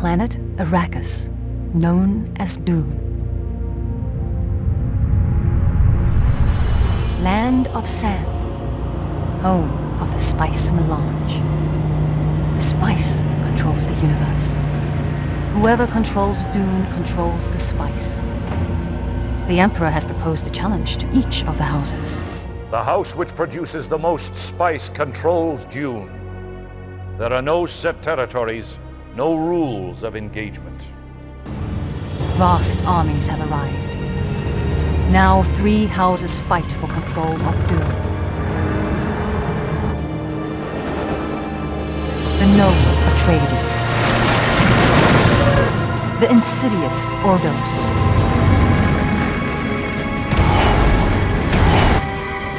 planet Arrakis, known as Dune. Land of Sand, home of the Spice Melange. The Spice controls the universe. Whoever controls Dune controls the Spice. The Emperor has proposed a challenge to each of the houses. The house which produces the most spice controls Dune. There are no set territories, no rules of engagement. Vast armies have arrived. Now three houses fight for control of Dune. The noble Atreides. The insidious Ordos.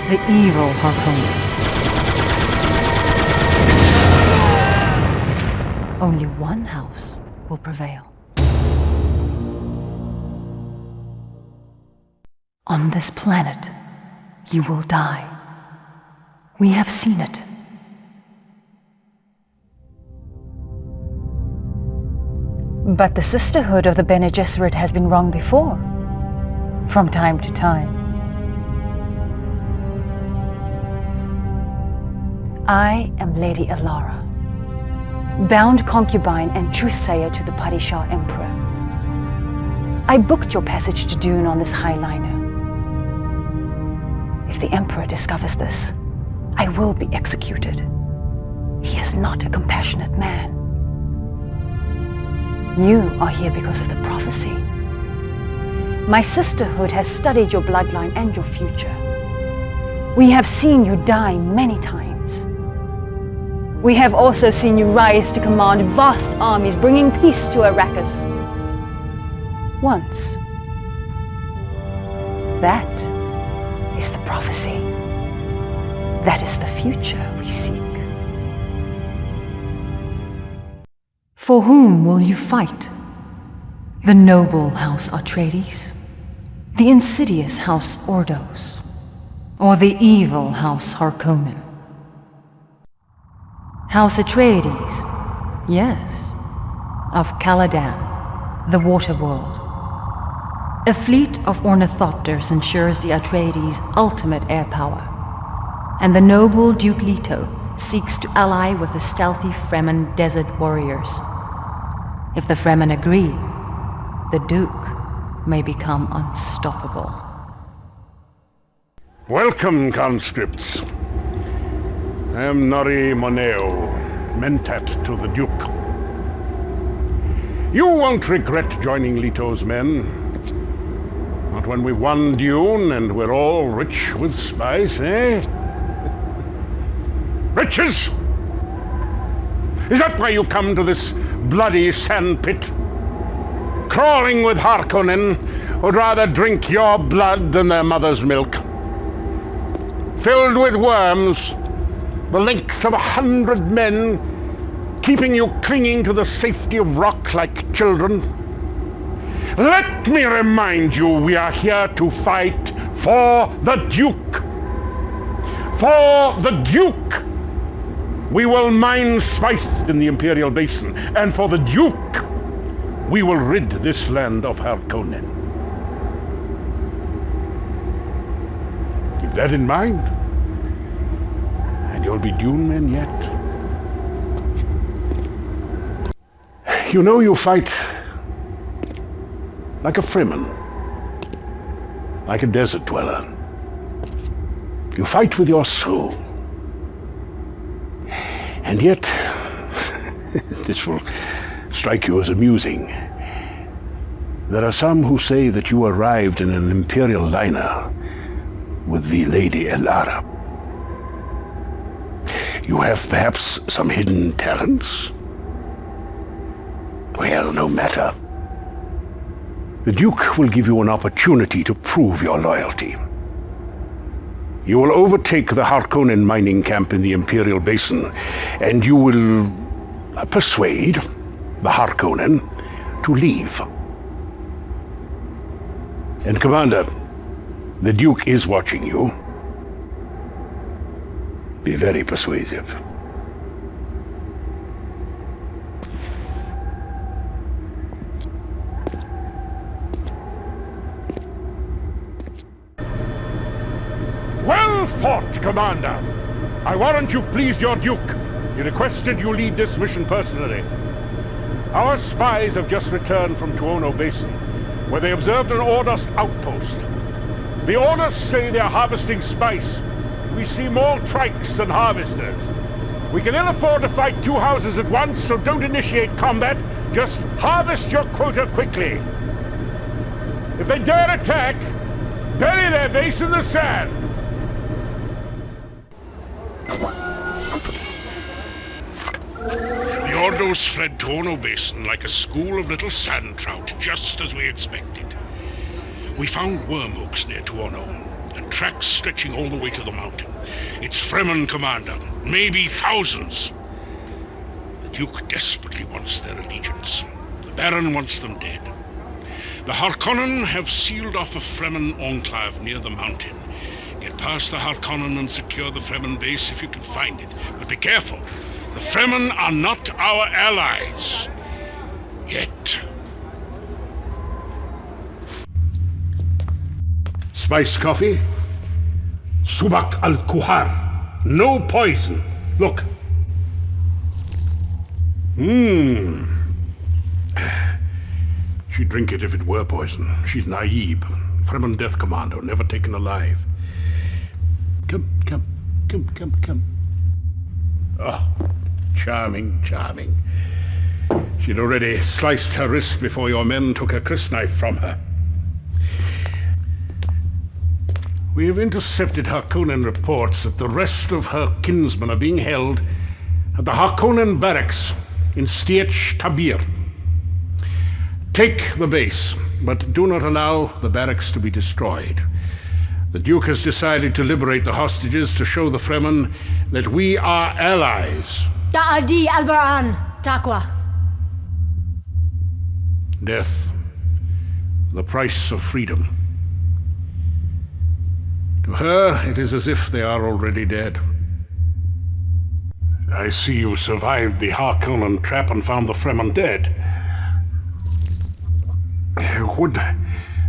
The evil Harkonnen. Only one house will prevail. On this planet, you will die. We have seen it. But the Sisterhood of the Bene Gesserit has been wrong before, from time to time. I am Lady Elara, bound concubine and truth-sayer to the Padishah Emperor. I booked your passage to Dune on this highliner. If the Emperor discovers this, I will be executed. He is not a compassionate man. You are here because of the prophecy. My sisterhood has studied your bloodline and your future. We have seen you die many times. We have also seen you rise to command vast armies bringing peace to Arrakis. Once. That is the prophecy. That is the future we seek. For whom will you fight? The noble House Atreides? The insidious House Ordos? Or the evil House Harkonnen? House Atreides, yes, of Caladan, the Water World. A fleet of ornithopters ensures the Atreides' ultimate air power, and the noble Duke Leto seeks to ally with the stealthy Fremen desert warriors. If the Fremen agree, the Duke may become unstoppable. Welcome, conscripts. I am Noree Moneo, mentat to the Duke. You won't regret joining Leto's men. Not when we've won Dune and we're all rich with spice, eh? Riches! Is that why you come to this bloody sandpit? Crawling with Harkonnen who'd rather drink your blood than their mother's milk. Filled with worms, the length of a hundred men, keeping you clinging to the safety of rocks like children. Let me remind you, we are here to fight for the Duke. For the Duke! We will mine spice in the Imperial Basin, and for the Duke, we will rid this land of Harkonnen. Keep that in mind and you'll be Dune men yet. You know you fight like a Fremen, like a desert dweller. You fight with your soul. And yet, this will strike you as amusing. There are some who say that you arrived in an Imperial liner with the Lady Elara. You have perhaps some hidden talents? Well, no matter. The Duke will give you an opportunity to prove your loyalty. You will overtake the Harkonnen mining camp in the Imperial Basin, and you will uh, persuade the Harkonnen to leave. And Commander, the Duke is watching you. Be very persuasive. Well fought, Commander! I warrant you've pleased your Duke. He requested you lead this mission personally. Our spies have just returned from Tuono Basin, where they observed an Ordos outpost. The Ordos say they're harvesting spice, we see more trikes than harvesters. We can ill afford to fight two houses at once, so don't initiate combat. Just harvest your quota quickly. If they dare attack, bury their base in the sand. The Ordos fled Tuono Basin like a school of little sand trout, just as we expected. We found worm hooks near Tuono, and tracks stretching all the way to the mountain. It's Fremen, Commander. Maybe thousands. The Duke desperately wants their allegiance. The Baron wants them dead. The Harkonnen have sealed off a Fremen enclave near the mountain. Get past the Harkonnen and secure the Fremen base if you can find it. But be careful. The Fremen are not our allies. Yet. Spice coffee? Subak al-Kuhar. No poison. Look. Mmm. She'd drink it if it were poison. She's naive. Fremen death commando, never taken alive. Come, come, come, come, come. Oh, charming, charming. She'd already sliced her wrist before your men took her crysknife from her. We have intercepted Harkonnen reports that the rest of her kinsmen are being held at the Harkonnen barracks in Sietch Tabr. Take the base, but do not allow the barracks to be destroyed. The Duke has decided to liberate the hostages to show the Fremen that we are allies. Da'adi Albaran, Takwa. Death, the price of freedom. To her, it is as if they are already dead. I see you survived the Harkonnen trap and found the Fremen dead. Would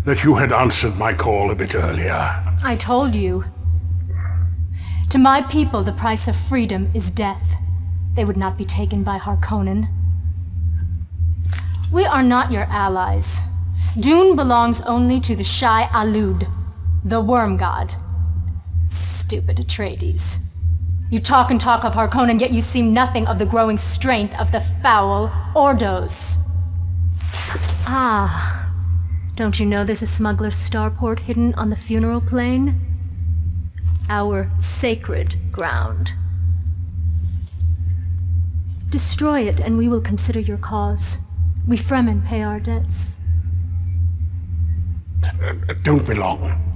that you had answered my call a bit earlier. I told you. To my people, the price of freedom is death. They would not be taken by Harkonnen. We are not your allies. Dune belongs only to the Shai-Hulud, the worm god. Stupid Atreides. You talk and talk of Harkonnen, yet you see nothing of the growing strength of the foul Ordos. Ah, don't you know there's a smuggler's starport hidden on the funeral plain? Our sacred ground. Destroy it and we will consider your cause. We Fremen pay our debts. Uh, don't be long.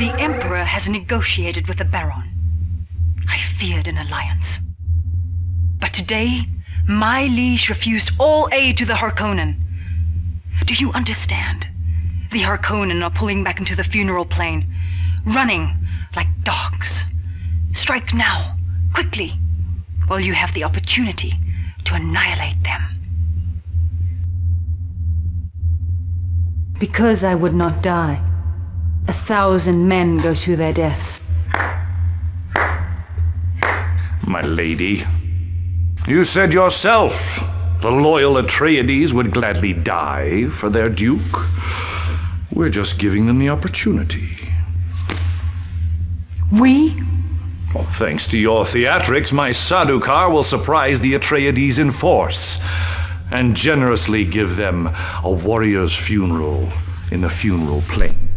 The Emperor has negotiated with the Baron. I feared an alliance. But today, my liege refused all aid to the Harkonnen. Do you understand? The Harkonnen are pulling back into the funeral plain, running like dogs. Strike now, quickly, while you have the opportunity to annihilate them. Because I would not die, a thousand men go to their deaths my lady. You said yourself the loyal Atreides would gladly die for their duke. We're just giving them the opportunity. We? Well, thanks to your theatrics, my Sardaukar will surprise the Atreides in force and generously give them a warrior's funeral in the funeral plain.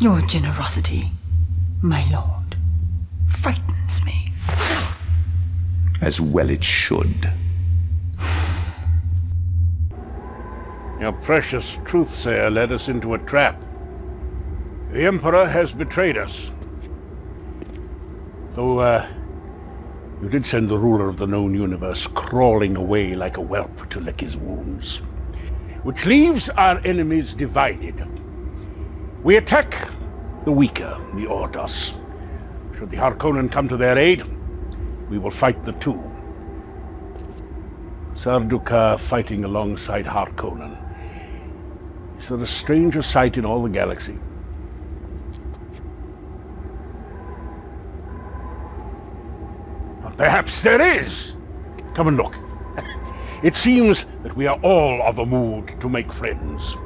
Your generosity, my lord, frightens me. As well it should. Your precious truthsayer led us into a trap. The Emperor has betrayed us. Though, uh, you did send the ruler of the known universe crawling away like a whelp to lick his wounds. Which leaves our enemies divided. We attack the weaker, the Ordos. Should the Harkonnen come to their aid, we will fight the two. Sardaukar fighting alongside Harkonnen. Is there a stranger sight in all the galaxy? Perhaps there is. Come and look. It seems that we are all of a mood to make friends.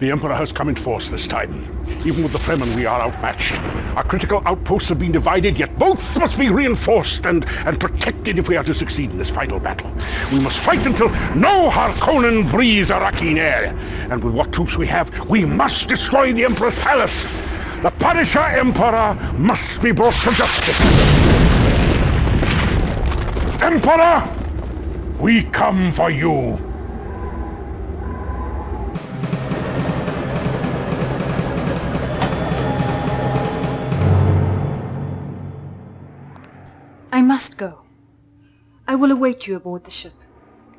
The Emperor has come in force this time. Even with the Fremen, we are outmatched. Our critical outposts have been divided, yet both must be reinforced and, and protected if we are to succeed in this final battle. We must fight until no Harkonnen breathes Arrakeen air. And with what troops we have, we must destroy the Emperor's palace. The Padishah Emperor must be brought to justice. Emperor, we come for you. Must go. I will await you aboard the ship.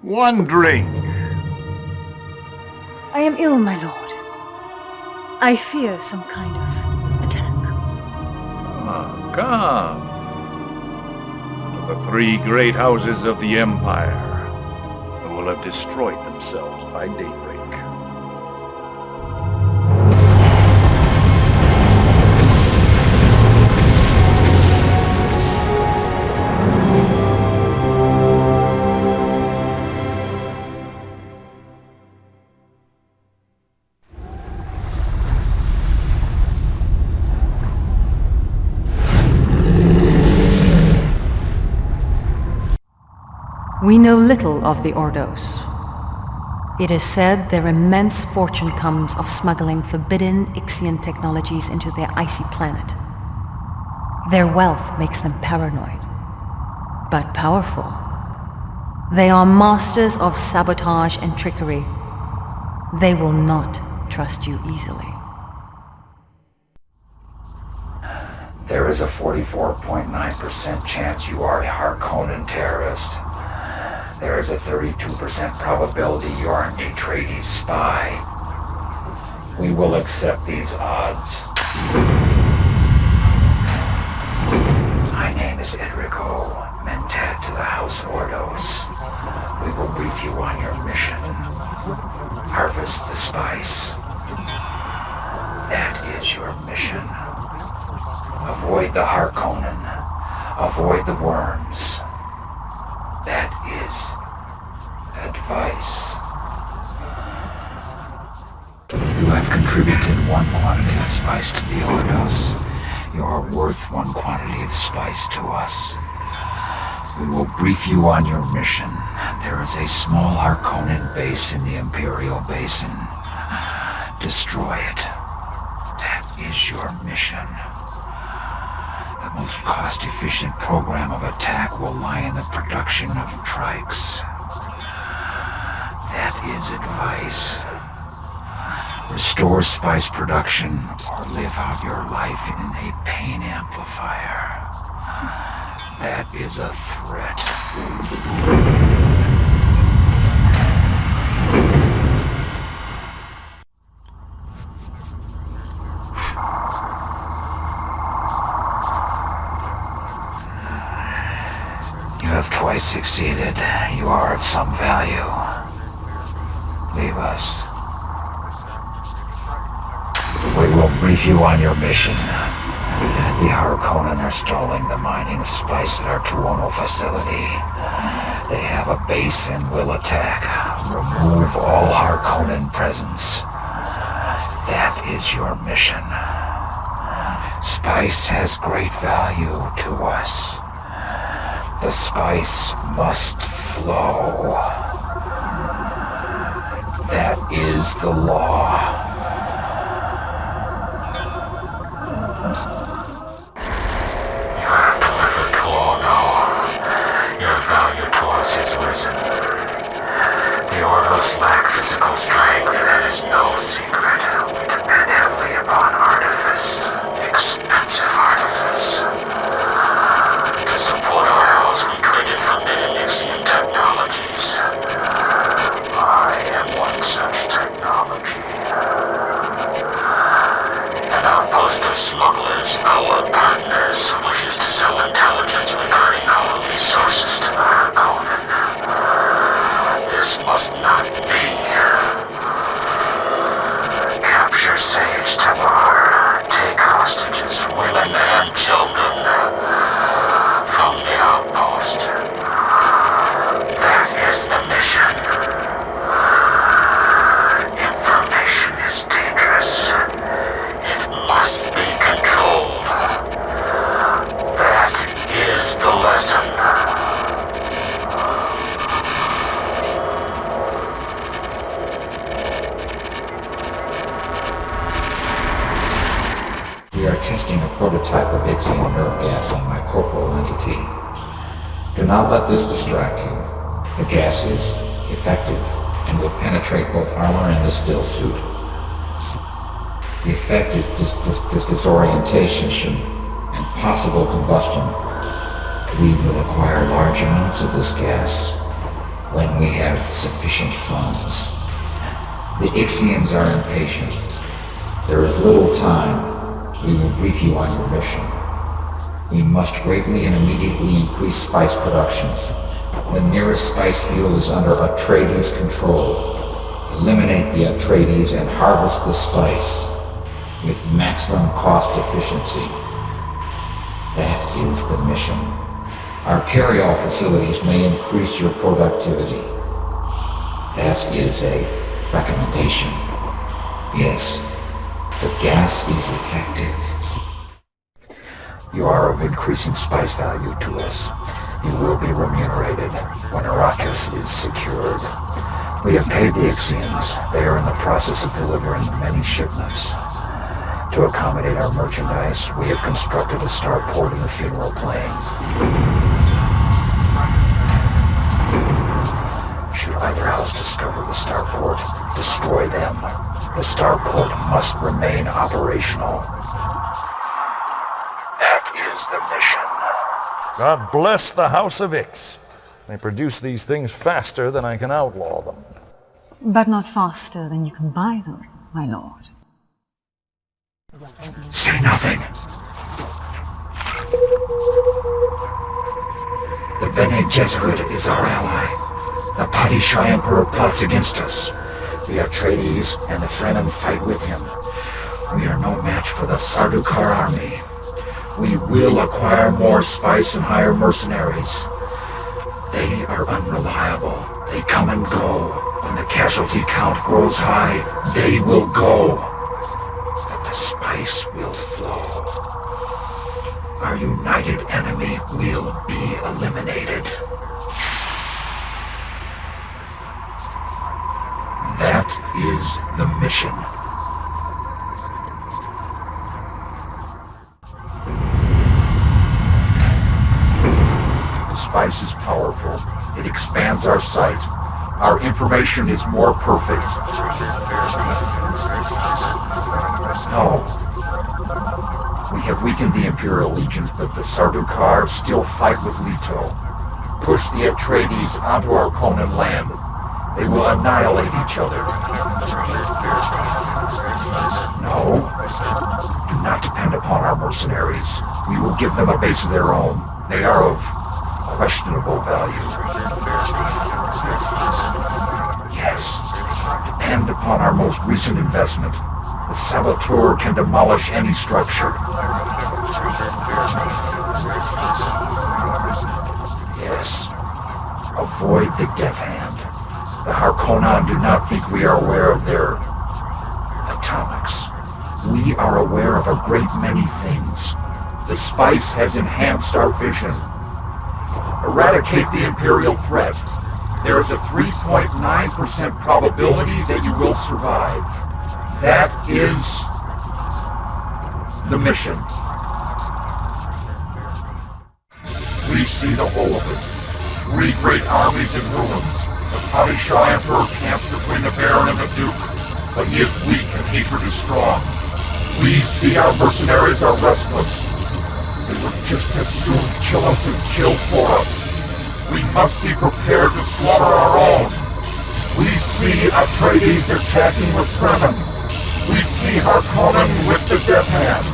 One drink. I am ill, my lord. I fear some kind of attack. Ah, come. To the three great houses of the Empire, who will have destroyed themselves by daybreak. We know little of the Ordos. It is said their immense fortune comes of smuggling forbidden Ixian technologies into their icy planet. Their wealth makes them paranoid, but powerful. They are masters of sabotage and trickery. They will not trust you easily. There is a 44.9% chance you are a Harkonnen terrorist. There is a 32% probability you are an Atreides spy. We will accept these odds. My name is Edrico, Mentat to the House Ordos. We will brief you on your mission. Harvest the spice. That is your mission. Avoid the Harkonnen. Avoid the worms. That You have contributed one quantity of spice to the Ordos. You are worth one quantity of spice to us. We will brief you on your mission. There is a small Harkonnen base in the Imperial Basin. Destroy it. That is your mission. The most cost-efficient program of attack will lie in the production of trikes. That is advice. Restore spice production or live out your life in a pain amplifier. That is a threat. You have twice succeeded. You are of some value. Leave us. We will brief you on your mission. The Harkonnen are stalling the mining of spice at our Tuono facility. They have a base and will attack. Remove all Harkonnen presence. That is your mission. Spice has great value to us. The spice must flow. That is the law. You Ono. Your value to us is risen. The Ordos lack physical strength. That is no. On my corporal entity. Do not let this distract you. The gas is effective and will penetrate both armor and the still suit. The effect is dis dis dis disorientation and possible combustion. We will acquire large amounts of this gas when we have sufficient funds. The Ixians are impatient. There is little time. We will brief you on your mission. We must greatly and immediately increase spice production. The nearest spice field is under Atreides' control. Eliminate the Atreides and harvest the spice with maximum cost efficiency. That is the mission. Our carry-all facilities may increase your productivity. That is a recommendation. Yes, the gas is effective. You are of increasing spice value to us. You will be remunerated when Arrakis is secured. We have paid the Ixians. They are in the process of delivering many shipments. To accommodate our merchandise, we have constructed a starport in the funeral plain. Should either house discover the starport, destroy them. The starport must remain operational. That is the mission. God bless the House of Ix. They produce these things faster than I can outlaw them. But not faster than you can buy them, my lord. Say nothing. The Bene Gesserit is our ally. The Padishah Emperor plots against us. The Atreides and the Fremen fight with him. We are no match for the Sardaukar army. We will acquire more spice and hire mercenaries. They are unreliable. They come and go. When the casualty count grows high, they will go. But the spice will flow. Our united enemy will be eliminated. That is the mission. Spice is powerful. It expands our sight. Our information is more perfect. No. We have weakened the Imperial legions, but the Sardaukar still fight with Leto. Push the Atreides onto Harkonnen land. They will annihilate each other. No. Do not depend upon our mercenaries. We will give them a base of their own. They are of questionable value. Yes. Depend upon our most recent investment. The Saboteur can demolish any structure. Yes. Avoid the Death Hand. The Harkonnen do not think we are aware of their atomics. We are aware of a great many things. The spice has enhanced our vision. Eradicate the Imperial threat. There is a 3.9% probability that you will survive. That is the mission. We see the whole of it. Three great armies in ruins. The Padishah Emperor camps between the Baron and the Duke, but he is weak and hatred is strong. We see our mercenaries are restless. They would just as soon kill us as kill for us. We must be prepared to slaughter our own. We see Atreides attacking with Fremen. We see Harkonnen with the Death Hand.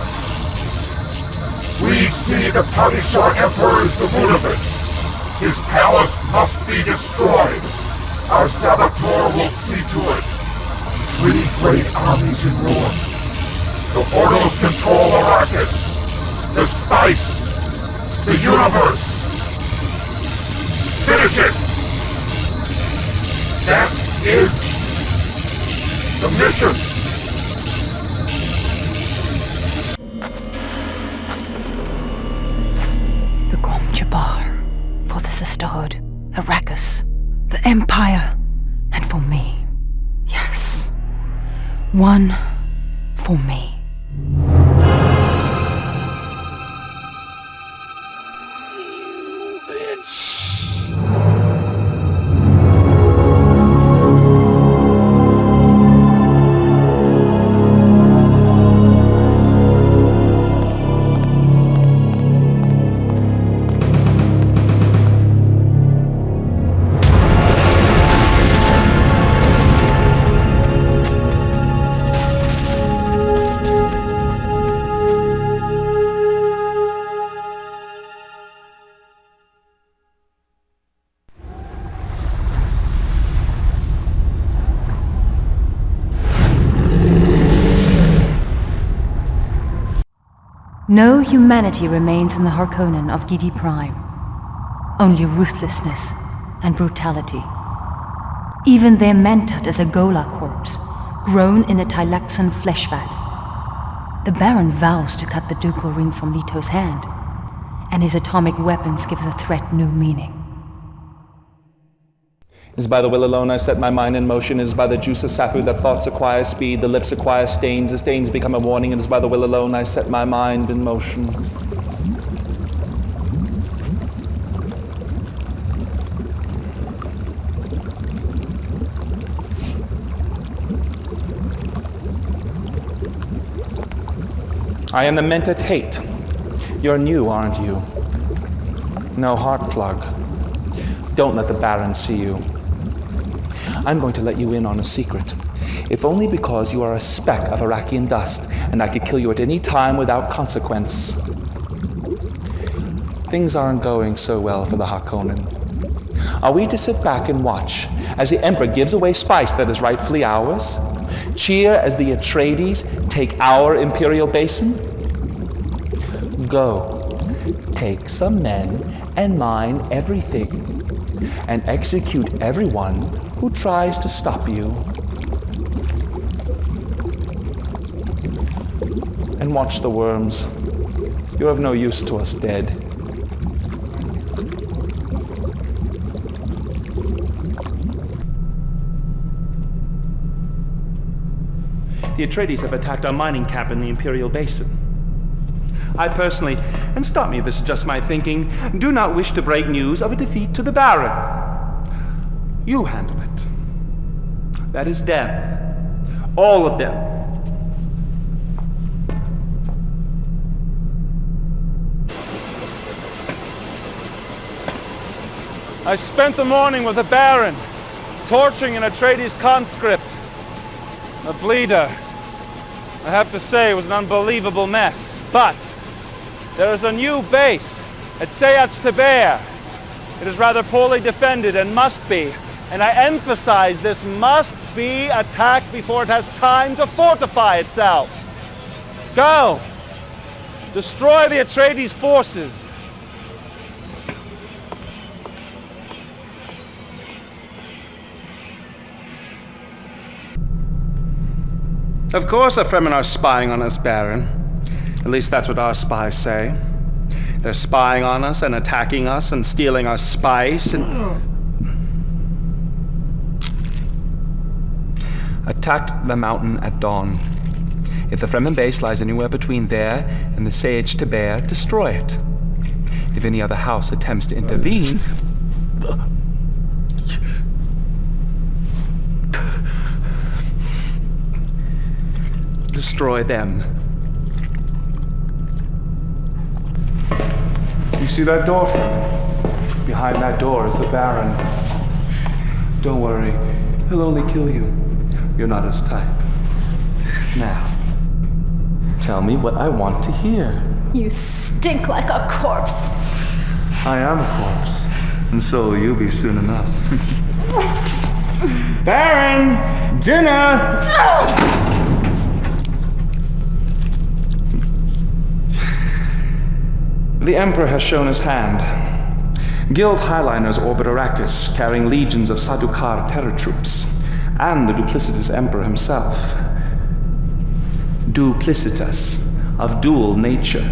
We see the Padishah Emperor is the root of it. His palace must be destroyed. Our saboteur will see to it. Three great armies in ruins. The Ordos control Arrakis. The spice. The universe. Finish it! That is the mission. The Gom Jabbar. For the Sisterhood. Arrakis. The Empire. And for me. Yes. One for me. No humanity remains in the Harkonnen of Giedi Prime. Only ruthlessness and brutality. Even their Mentat is a ghola corpse, grown in a Tleilaxu flesh vat. The Baron vows to cut the ducal ring from Leto's hand, and his atomic weapons give the threat new meaning. It is by the will alone I set my mind in motion. It is by the juice of sapho that thoughts acquire speed, the lips acquire stains, the stains become a warning. It is by the will alone I set my mind in motion. I am the Mentat Hayt. You're new, aren't you? No heart plug. Don't let the Baron see you. I'm going to let you in on a secret. If only because you are a speck of Arrakian dust, and I could kill you at any time without consequence. Things aren't going so well for the Harkonnen. Are we to sit back and watch as the Emperor gives away spice that is rightfully ours? Cheer as the Atreides take our imperial basin? Go, take some men and mine everything, and execute everyone who tries to stop you. And watch the worms. You're of no use to us dead. The Atreides have attacked our mining camp in the Imperial Basin. I personally, and stop me if this is just my thinking, do not wish to break news of a defeat to the Baron. You handle. That is them. All of them. I spent the morning with the Baron, torturing an Atreides conscript, a bleeder. I have to say it was an unbelievable mess, but there is a new base at Sietch Tabr. It is rather poorly defended and must be, and I emphasize this must be attacked before it has time to fortify itself. Go! Destroy the Atreides forces. Of course the Fremen are spying on us, Baron. At least that's what our spies say. They're spying on us and attacking us and stealing our spice and... Attacked the mountain at dawn. If the Fremen base lies anywhere between there and the Sietch Tabr, destroy it. If any other house attempts to intervene... Destroy them. You see that door? Behind that door is the Baron. Don't worry, he'll only kill you. You're not his type. Now, tell me what I want to hear. You stink like a corpse. I am a corpse, and so will you be soon enough. Baron! Dinner! The Emperor has shown his hand. Guild Highliners orbit Arrakis, carrying legions of Sardaukar terror troops, and the duplicitous Emperor himself. Duplicitus, of dual nature.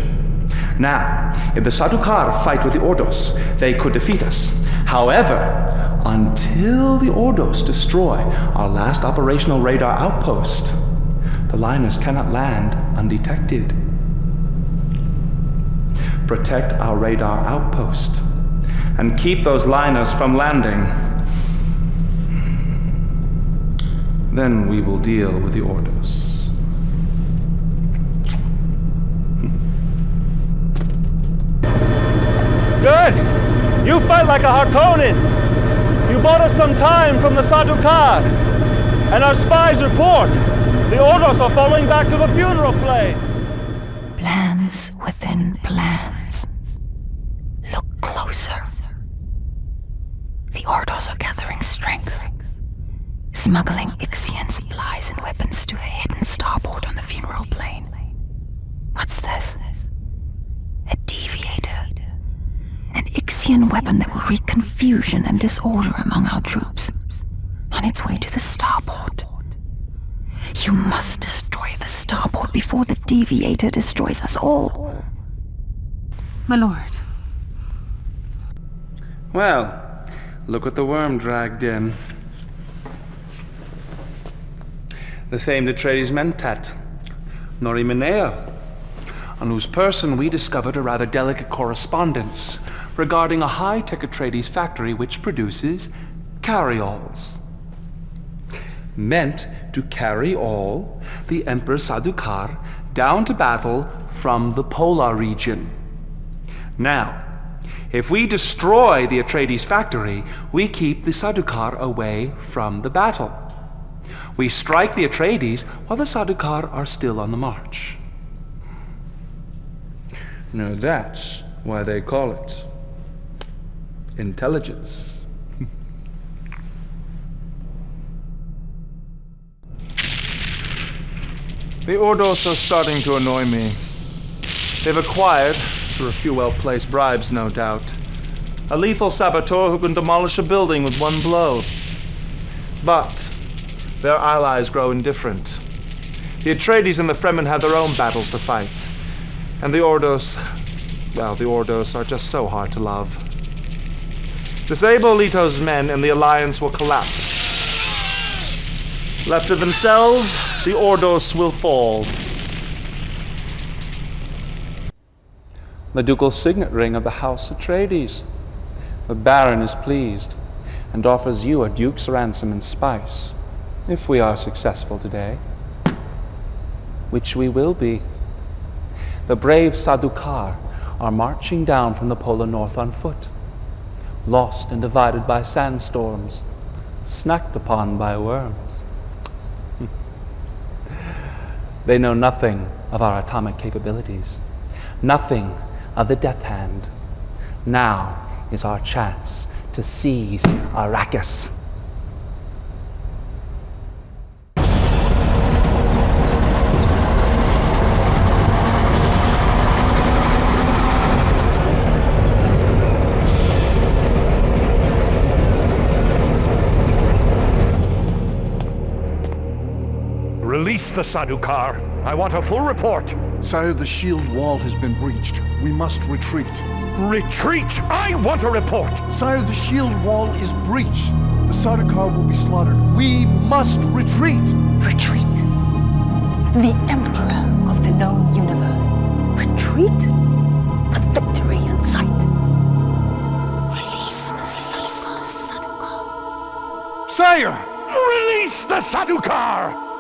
Now, if the Sardaukar fight with the Ordos, they could defeat us. However, until the Ordos destroy our last operational radar outpost, the liners cannot land undetected protect our radar outpost, and keep those liners from landing. Then we will deal with the Ordos. Good! You fight like a Harkonnen! You bought us some time from the Sardaukar! And our spies report! The Ordos are falling back to the funeral plain! Plans within plans. Look closer. The Ordos are gathering strength smuggling Ixian supplies and weapons to a hidden starport on the funeral plain. What's this? A deviator. An Ixian weapon that will wreak confusion and disorder among our troops. On its way to the starport. You must destroy the starport before the deviator destroys us all. My lord. Well, look what the worm dragged in. The famed Atreides Mentat, Noree Moneo, on whose person we discovered a rather delicate correspondence regarding a high-tech Atreides factory which produces carry-alls. Meant to carry all the Emperor Sardaukar down to battle from the Polar region. Now, if we destroy the Atreides factory, we keep the Sardaukar away from the battle. We strike the Atreides while the Sardaukar are still on the march. Now that's why they call it intelligence. the Ordos are starting to annoy me. They've acquired, through a few well-placed bribes no doubt, a lethal saboteur who can demolish a building with one blow. But their allies grow indifferent. The Atreides and the Fremen have their own battles to fight. And the Ordos, well, the Ordos are just so hard to love. Disable Leto's men and the Alliance will collapse. Left to themselves, the Ordos will fall. The ducal signet ring of the House Atreides. The Baron is pleased and offers you a duke's ransom in spice, if we are successful today. Which we will be. The brave Sardaukar are marching down from the polar north on foot, lost and divided by sandstorms, snacked upon by worms. they know nothing of our atomic capabilities, nothing of the death hand. Now is our chance to seize Arrakis. The Sardaukar. I want a full report. Sire, the shield wall has been breached. We must retreat. Retreat! I want a report! Sire, the shield wall is breached. The Sardaukar will be slaughtered. We must retreat! Retreat. The Emperor of the known universe. Retreat? With victory in sight. Release the Sardaukar. Sire! Release the Sardaukar!